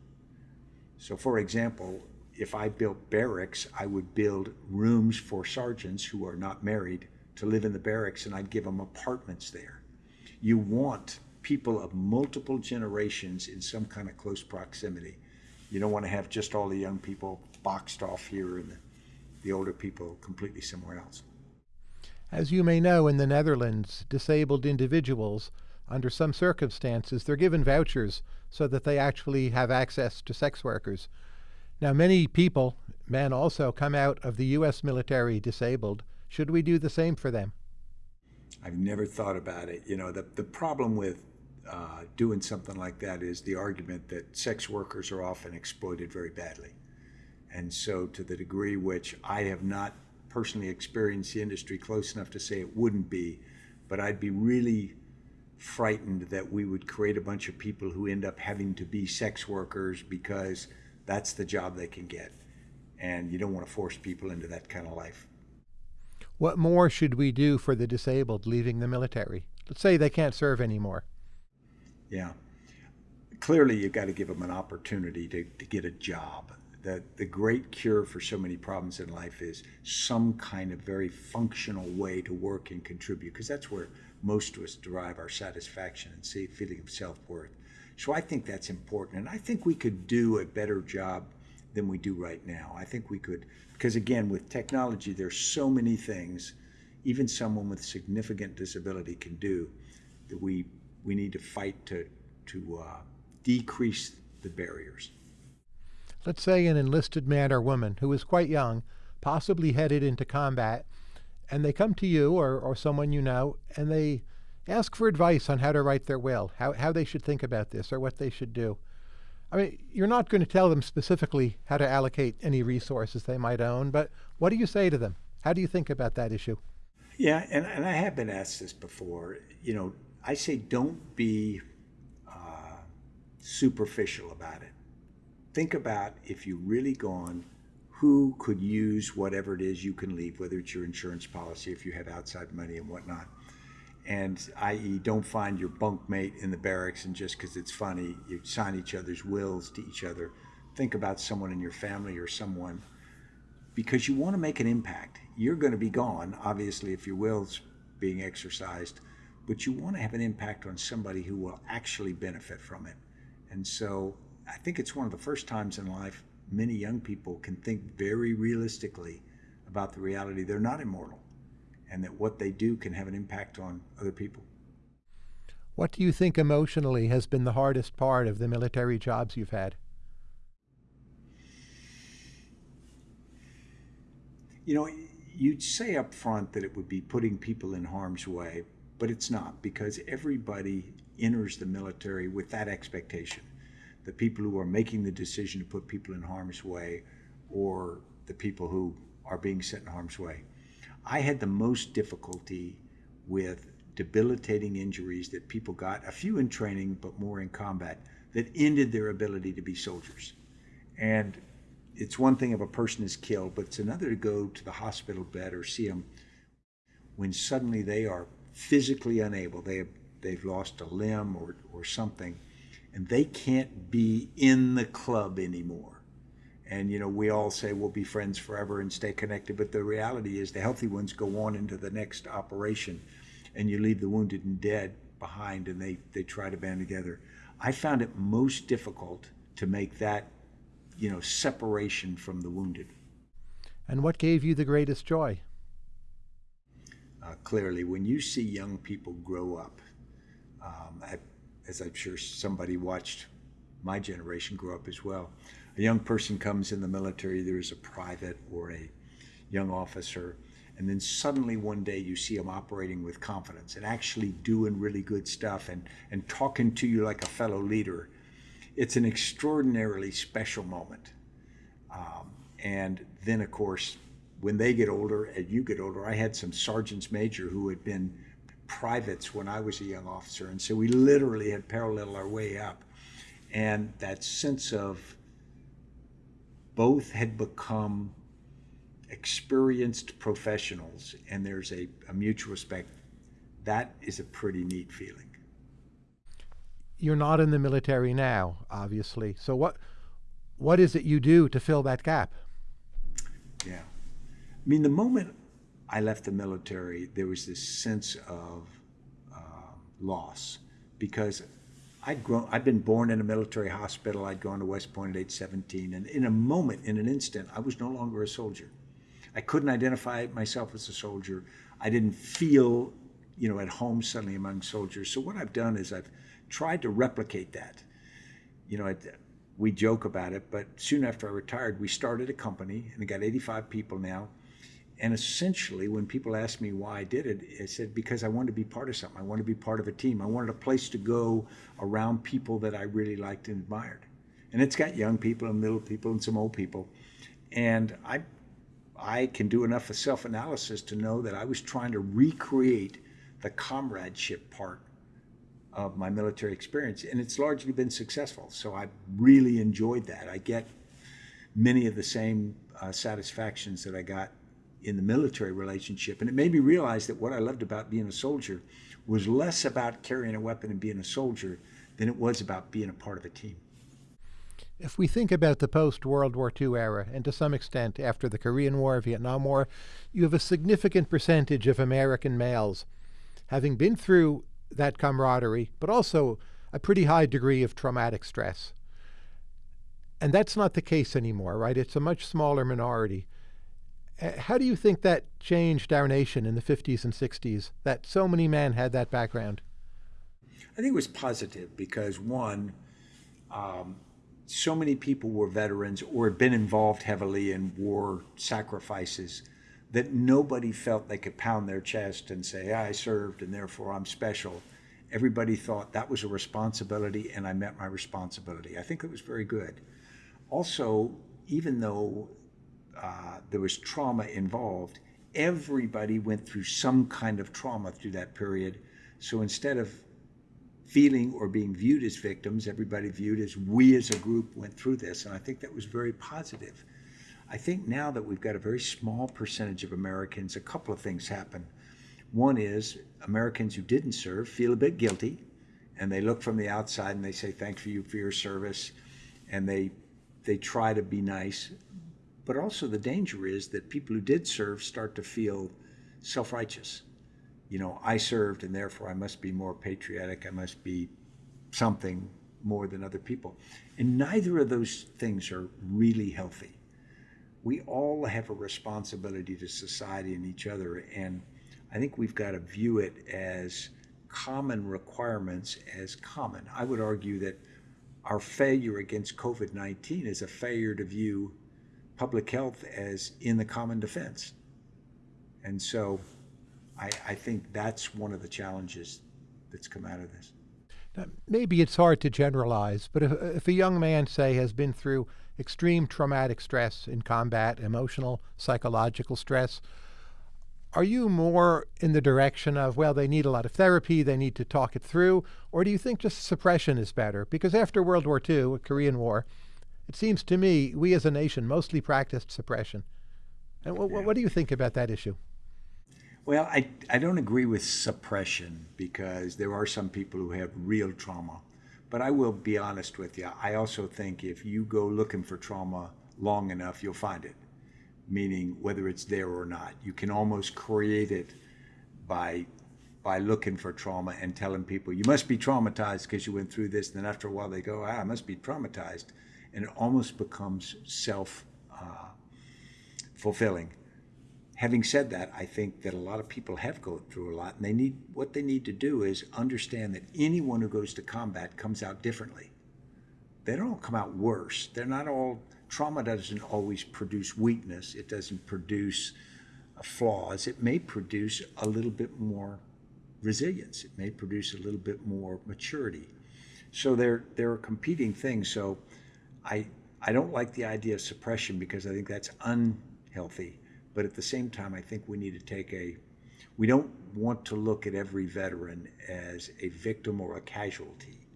So, for example, if I built barracks, I would build rooms for sergeants who are not married to live in the barracks, and I'd give them apartments there. You want people of multiple generations in some kind of close proximity. You don't want to have just all the young people boxed off here and the the older people completely somewhere else. As you may know, in the Netherlands, disabled individuals, under some circumstances, they're given vouchers so that they actually have access to sex workers. Now, many people, men also, come out of the U.S. military disabled. Should we do the same for them? I've never thought about it. You know, the, the problem with uh, doing something like that is the argument that sex workers are often exploited very badly. And so, to the degree which I have not personally experienced the industry close enough to say it wouldn't be, but I'd be really frightened that we would create a bunch of people who end up having to be sex workers because that's the job they can get. And you don't want to force people into that kind of life. What more should we do for the disabled leaving the military? Let's say they can't serve anymore. Yeah. Clearly, you've got to give them an opportunity to, to get a job. The, the great cure for so many problems in life is some kind of very functional way to work and contribute, because that's where most of us derive our satisfaction and see feeling of self-worth. So I think that's important. And I think we could do a better job than we do right now. I think we could, because again, with technology, there's so many things even someone with significant disability can do that we we need to fight to to uh, decrease the barriers. Let's say an enlisted man or woman who is quite young, possibly headed into combat, and they come to you or, or someone you know, and they ask for advice on how to write their will, how, how they should think about this, or what they should do. I mean, you're not going to tell them specifically how to allocate any resources they might own, but what do you say to them? How do you think about that issue? Yeah, and, and I have been asked this before. You know, I say don't be uh, superficial about it. Think about if you're really gone, who could use whatever it is you can leave, whether it's your insurance policy, if you have outside money and whatnot. And i.e., don't find your bunkmate in the barracks and just because it's funny, you sign each other's wills to each other. Think about someone in your family or someone because you want to make an impact. You're going to be gone, obviously, if your will's being exercised, but you want to have an impact on somebody who will actually benefit from it. And so I think it's one of the first times in life many young people can think very realistically about the reality they're not immortal and that what they do can have an impact on other people. What do you think emotionally has been the hardest part of the military jobs you've had? You know, you'd say up front that it would be putting people in harm's way, but it's not because everybody enters the military with that expectation. The people who are making the decision to put people in harm's way or the people who are being set in harm's way. I had the most difficulty with debilitating injuries that people got, a few in training, but more in combat, that ended their ability to be soldiers. And it's one thing if a person is killed, but it's another to go to the hospital bed or see them when suddenly they are physically unable. They have, they've lost a limb or, or something, and they can't be in the club anymore. And you know, we all say we'll be friends forever and stay connected, but the reality is the healthy ones go on into the next operation, and you leave the wounded and dead behind, and they they try to band together. I found it most difficult to make that you know, separation from the wounded. And what gave you the greatest joy? Uh, clearly, when you see young people grow up, um, I, as I'm sure somebody watched my generation grow up as well, a young person comes in the military, there's a private or a young officer, and then suddenly one day you see them operating with confidence and actually doing really good stuff and, and talking to you like a fellow leader it's an extraordinarily special moment. Um, and then, of course, when they get older and you get older, I had some sergeants major who had been privates when I was a young officer. And so we literally had paralleled our way up. And that sense of both had become experienced professionals and there's a, a mutual respect. That is a pretty neat feeling you're not in the military now, obviously. So what what is it you do to fill that gap? Yeah. I mean, the moment I left the military, there was this sense of uh, loss because I'd grown, I'd been born in a military hospital. I'd gone to West Point at age 17. And in a moment, in an instant, I was no longer a soldier. I couldn't identify myself as a soldier. I didn't feel, you know, at home suddenly among soldiers. So what I've done is I've tried to replicate that. You know, we joke about it, but soon after I retired, we started a company and it got 85 people now. And essentially, when people ask me why I did it, I said, because I wanted to be part of something. I wanted to be part of a team. I wanted a place to go around people that I really liked and admired. And it's got young people and middle people and some old people. And I, I can do enough of self analysis to know that I was trying to recreate the comradeship part of my military experience, and it's largely been successful. So I really enjoyed that. I get many of the same uh, satisfactions that I got in the military relationship. And it made me realize that what I loved about being a soldier was less about carrying a weapon and being a soldier than it was about being a part of a team. If we think about the post World War II era, and to some extent after the Korean War, Vietnam War, you have a significant percentage of American males having been through that camaraderie, but also a pretty high degree of traumatic stress. And that's not the case anymore, right? It's a much smaller minority. Uh, how do you think that changed our nation in the 50s and 60s, that so many men had that background? I think it was positive because, one, um, so many people were veterans or had been involved heavily in war sacrifices that nobody felt they could pound their chest and say, I served and therefore I'm special. Everybody thought that was a responsibility and I met my responsibility. I think it was very good. Also, even though uh, there was trauma involved, everybody went through some kind of trauma through that period. So instead of feeling or being viewed as victims, everybody viewed as we as a group went through this. And I think that was very positive. I think now that we've got a very small percentage of Americans, a couple of things happen. One is Americans who didn't serve feel a bit guilty and they look from the outside and they say, thanks for you for your service. And they, they try to be nice. But also the danger is that people who did serve start to feel self-righteous you know, I served and therefore I must be more patriotic. I must be something more than other people. And neither of those things are really healthy. We all have a responsibility to society and each other. And I think we've got to view it as common requirements as common. I would argue that our failure against COVID 19 is a failure to view public health as in the common defense. And so I, I think that's one of the challenges that's come out of this. Now, maybe it's hard to generalize, but if, if a young man, say, has been through extreme traumatic stress in combat, emotional, psychological stress, are you more in the direction of, well, they need a lot of therapy, they need to talk it through, or do you think just suppression is better? Because after World War II, Korean War, it seems to me we as a nation mostly practiced suppression. And yeah. what do you think about that issue? Well, I, I don't agree with suppression because there are some people who have real trauma. But I will be honest with you. I also think if you go looking for trauma long enough, you'll find it. Meaning, whether it's there or not, you can almost create it by by looking for trauma and telling people you must be traumatized because you went through this. And then after a while, they go, "Ah, I must be traumatized," and it almost becomes self uh, fulfilling having said that, I think that a lot of people have gone through a lot, and they need what they need to do is understand that anyone who goes to combat comes out differently. They don't all come out worse. They're not all trauma doesn't always produce weakness. It doesn't produce uh, flaws. It may produce a little bit more resilience. It may produce a little bit more maturity. So there there are competing things. So I I don't like the idea of suppression because I think that's unhealthy. But at the same time, I think we need to take a, we don't want to look at every veteran as a victim or a casualty.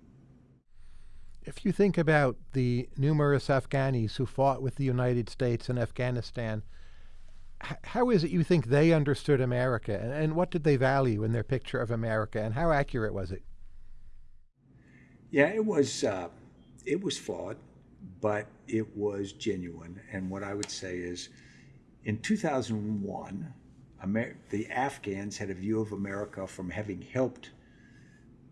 If you think about the numerous Afghanis who fought with the United States in Afghanistan, how is it you think they understood America, and, and what did they value in their picture of America, and how accurate was it? Yeah, it was uh, it was flawed, but it was genuine. And what I would say is, in 2001, Amer the Afghans had a view of America from having helped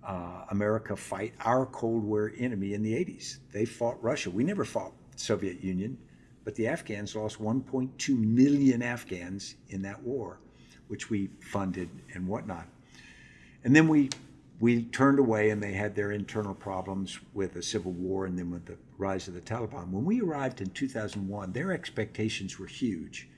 uh, America fight our Cold War enemy in the 80s. They fought Russia. We never fought Soviet Union, but the Afghans lost 1.2 million Afghans in that war, which we funded and whatnot. And then we we turned away and they had their internal problems with the civil war and then with the rise of the Taliban. When we arrived in 2001, their expectations were huge.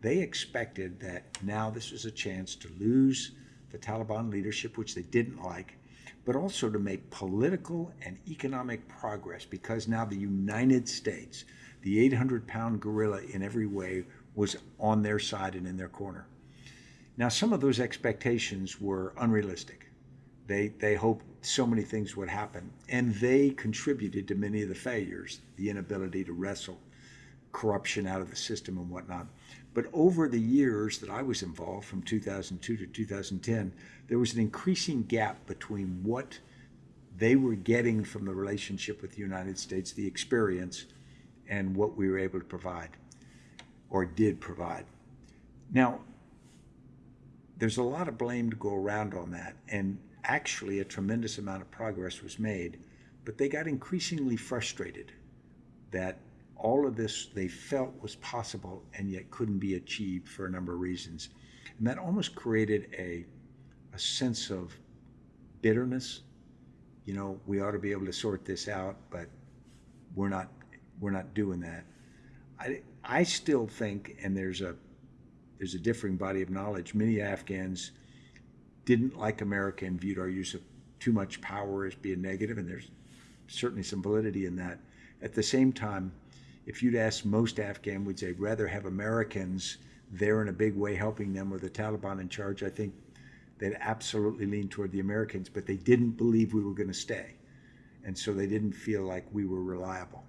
They expected that now this was a chance to lose the Taliban leadership, which they didn't like, but also to make political and economic progress because now the United States, the 800 pound gorilla in every way, was on their side and in their corner. Now, some of those expectations were unrealistic. They, they hoped so many things would happen, and they contributed to many of the failures, the inability to wrestle corruption out of the system and whatnot. But over the years that I was involved, from 2002 to 2010, there was an increasing gap between what they were getting from the relationship with the United States, the experience, and what we were able to provide or did provide. Now, there's a lot of blame to go around on that, and actually, a tremendous amount of progress was made, but they got increasingly frustrated that all of this they felt was possible and yet couldn't be achieved for a number of reasons. And that almost created a, a sense of bitterness. You know, we ought to be able to sort this out, but we're not we're not doing that. I, I still think, and there's a there's a differing body of knowledge. Many Afghans didn't like America and viewed our use of too much power as being negative, and there's certainly some validity in that. At the same time, if you'd ask most Afghan, would they rather have Americans there in a big way helping them or the Taliban in charge? I think they'd absolutely lean toward the Americans, but they didn't believe we were going to stay. And so they didn't feel like we were reliable.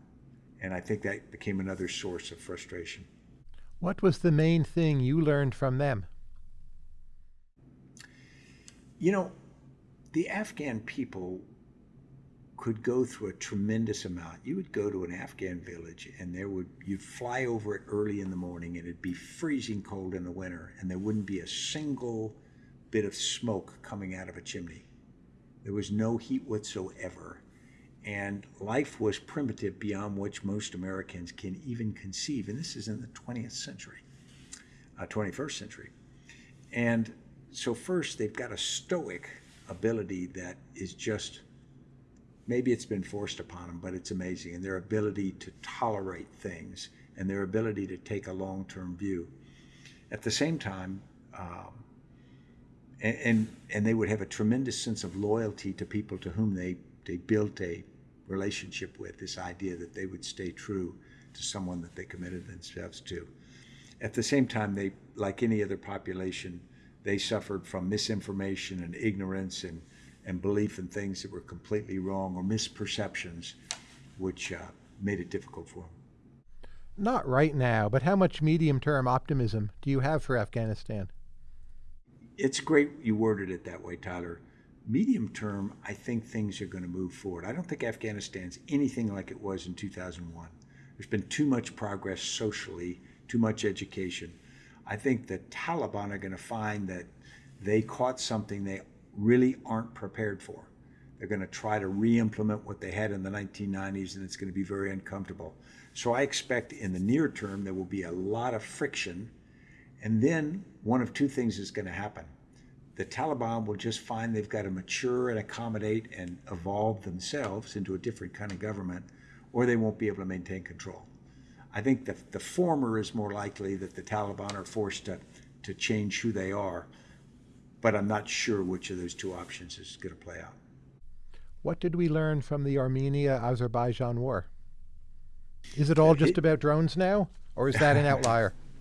And I think that became another source of frustration. What was the main thing you learned from them? You know, the Afghan people could go through a tremendous amount. You would go to an Afghan village and there would you'd fly over it early in the morning and it'd be freezing cold in the winter and there wouldn't be a single bit of smoke coming out of a chimney. There was no heat whatsoever. And life was primitive beyond which most Americans can even conceive. And this is in the 20th century, uh, 21st century. And so, first, they've got a stoic ability that is just maybe it's been forced upon them, but it's amazing. And their ability to tolerate things and their ability to take a long term view. At the same time, um, and, and, and they would have a tremendous sense of loyalty to people to whom they, they built a relationship with, this idea that they would stay true to someone that they committed themselves to. At the same time, they, like any other population, they suffered from misinformation and ignorance and, and belief in things that were completely wrong or misperceptions, which uh, made it difficult for them. Not right now, but how much medium term optimism do you have for Afghanistan? It's great you worded it that way, Tyler medium term, I think things are going to move forward. I don't think Afghanistan's anything like it was in 2001. There's been too much progress socially, too much education. I think the Taliban are going to find that they caught something they really aren't prepared for. They're going to try to re implement what they had in the 1990s, and it's going to be very uncomfortable. So I expect in the near term there will be a lot of friction. And then one of two things is going to happen the Taliban will just find they've got to mature and accommodate and evolve themselves into a different kind of government, or they won't be able to maintain control. I think the, the former is more likely that the Taliban are forced to, to change who they are, but I'm not sure which of those two options is going to play out. What did we learn from the Armenia Azerbaijan war? Is it all just about drones now, or is that an outlier?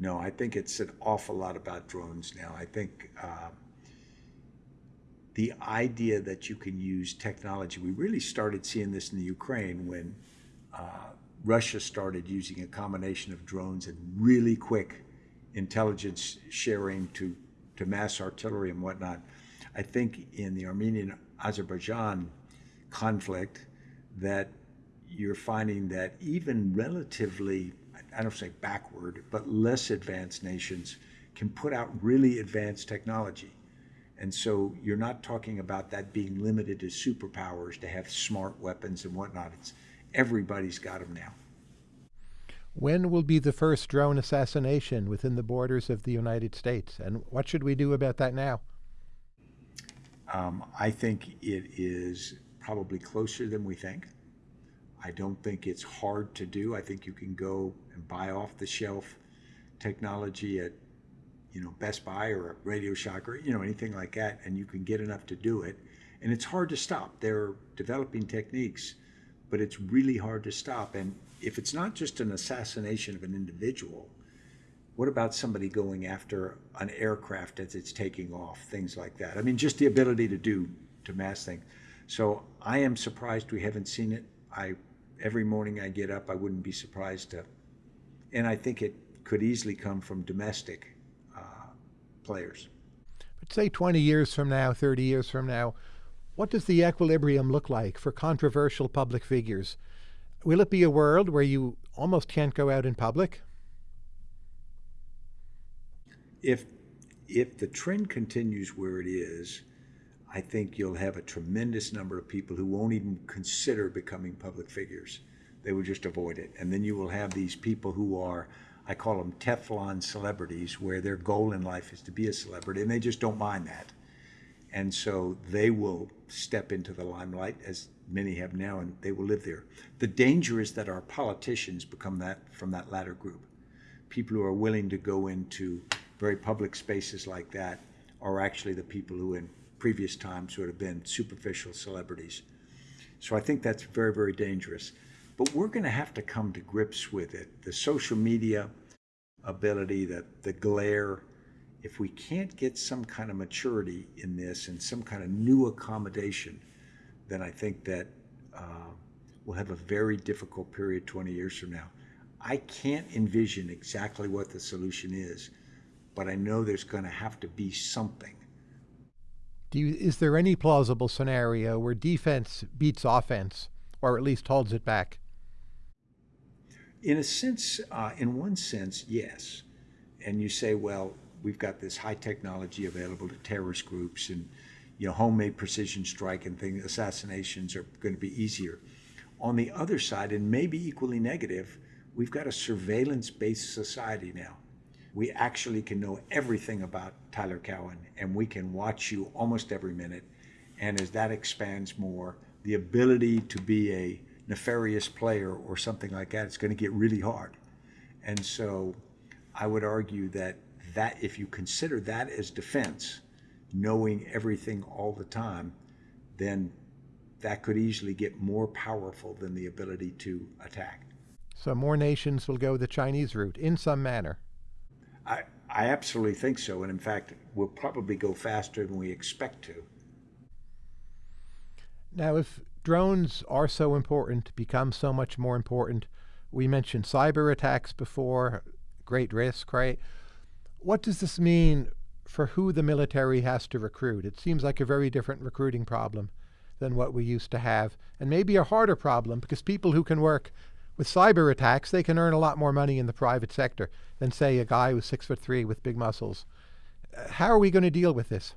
No, I think it's an awful lot about drones now. I think uh, the idea that you can use technology, we really started seeing this in the Ukraine when uh, Russia started using a combination of drones and really quick intelligence sharing to, to mass artillery and whatnot. I think in the Armenian Azerbaijan conflict that you're finding that even relatively I don't say backward, but less advanced nations can put out really advanced technology. And so you're not talking about that being limited to superpowers to have smart weapons and whatnot. It's everybody's got them now. When will be the first drone assassination within the borders of the United States? And what should we do about that now? Um, I think it is probably closer than we think. I don't think it's hard to do. I think you can go and buy off the shelf technology at you know Best Buy or Radio Shack or you know anything like that, and you can get enough to do it. And it's hard to stop. They're developing techniques, but it's really hard to stop. And if it's not just an assassination of an individual, what about somebody going after an aircraft as it's taking off? Things like that. I mean, just the ability to do to mass things. So I am surprised we haven't seen it. I every morning I get up, I wouldn't be surprised to. And I think it could easily come from domestic uh, players. But say 20 years from now, 30 years from now, what does the equilibrium look like for controversial public figures? Will it be a world where you almost can't go out in public? If if the trend continues where it is, I think you'll have a tremendous number of people who won't even consider becoming public figures. They will just avoid it. And then you will have these people who are, I call them Teflon celebrities, where their goal in life is to be a celebrity, and they just don't mind that. And so they will step into the limelight, as many have now, and they will live there. The danger is that our politicians become that from that latter group. People who are willing to go into very public spaces like that are actually the people who in previous times would have been superficial celebrities. So I think that's very, very dangerous. But we're going to have to come to grips with it. The social media ability, the, the glare, if we can't get some kind of maturity in this and some kind of new accommodation, then I think that uh, we'll have a very difficult period 20 years from now. I can't envision exactly what the solution is, but I know there's going to have to be something. Do you, is there any plausible scenario where defense beats offense, or at least holds it back? In a sense, uh, in one sense, yes. And you say, well, we've got this high technology available to terrorist groups, and you know, homemade precision strike and things, assassinations are going to be easier. On the other side, and maybe equally negative, we've got a surveillance-based society now we actually can know everything about Tyler Cowen and we can watch you almost every minute. And as that expands more, the ability to be a nefarious player or something like that, it's going to get really hard. And so I would argue that that if you consider that as defense, knowing everything all the time, then that could easily get more powerful than the ability to attack. So more nations will go the Chinese route in some manner. I, I absolutely think so. And in fact, we'll probably go faster than we expect to. Now, if drones are so important, become so much more important, we mentioned cyber attacks before, great risk, right? What does this mean for who the military has to recruit? It seems like a very different recruiting problem than what we used to have, and maybe a harder problem because people who can work with cyber attacks, they can earn a lot more money in the private sector than, say, a guy who's six foot three with big muscles. Uh, how are we going to deal with this?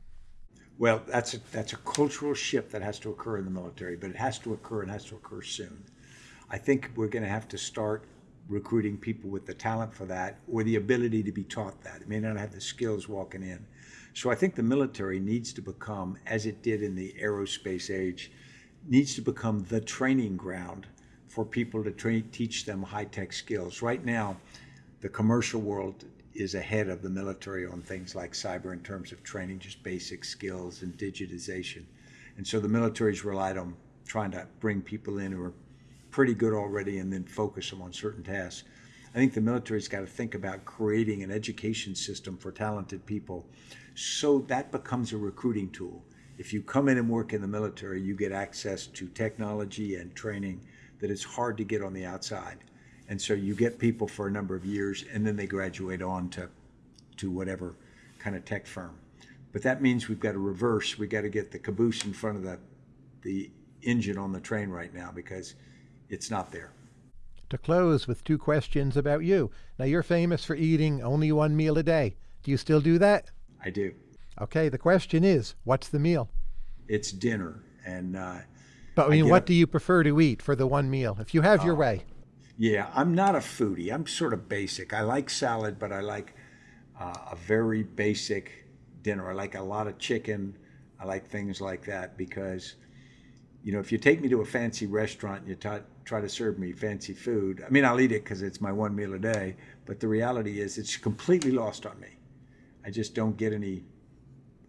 Well, that's a, that's a cultural shift that has to occur in the military, but it has to occur and has to occur soon. I think we're going to have to start recruiting people with the talent for that or the ability to be taught that. It may not have the skills walking in. So I think the military needs to become, as it did in the aerospace age, needs to become the training ground for people to train, teach them high-tech skills. Right now, the commercial world is ahead of the military on things like cyber in terms of training just basic skills and digitization. And so the military's relied on trying to bring people in who are pretty good already and then focus them on certain tasks. I think the military's got to think about creating an education system for talented people so that becomes a recruiting tool. If you come in and work in the military, you get access to technology and training that it's hard to get on the outside. And so you get people for a number of years and then they graduate on to, to whatever kind of tech firm. But that means we've got to reverse. We've got to get the caboose in front of the, the engine on the train right now because it's not there. To close with two questions about you. Now, you're famous for eating only one meal a day. Do you still do that? I do. Okay, the question is what's the meal? It's dinner. And uh, but I mean, what do you prefer to eat for the one meal, if you have your uh, way? Yeah, I'm not a foodie. I'm sort of basic. I like salad, but I like uh, a very basic dinner. I like a lot of chicken. I like things like that because, you know, if you take me to a fancy restaurant and you t- try to serve me fancy food, I mean, I'll eat it because it's my one meal a day. But the reality is, it's completely lost on me. I just don't get any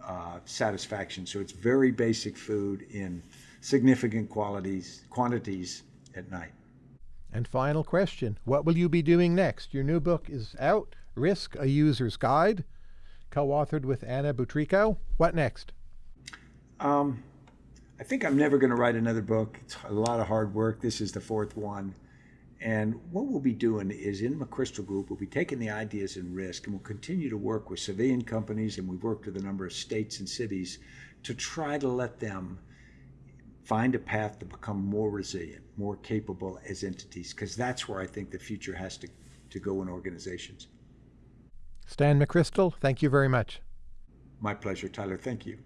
uh, satisfaction. So it's very basic food in significant qualities, quantities at night. And final question What will you be doing next? Your new book is out Risk, a User's Guide, co authored with Anna Butrico. What next? Um, I think I'm never going to write another book. It's a lot of hard work. This is the fourth one. And what we'll be doing is in McChrystal Group, we'll be taking the ideas and risk, and we'll continue to work with civilian companies, and we've worked with a number of states and cities to try to let them find a path to become more resilient, more capable as entities, because that's where I think the future has to, to go in organizations. Stan McChrystal, thank you very much. My pleasure, Tyler. Thank you.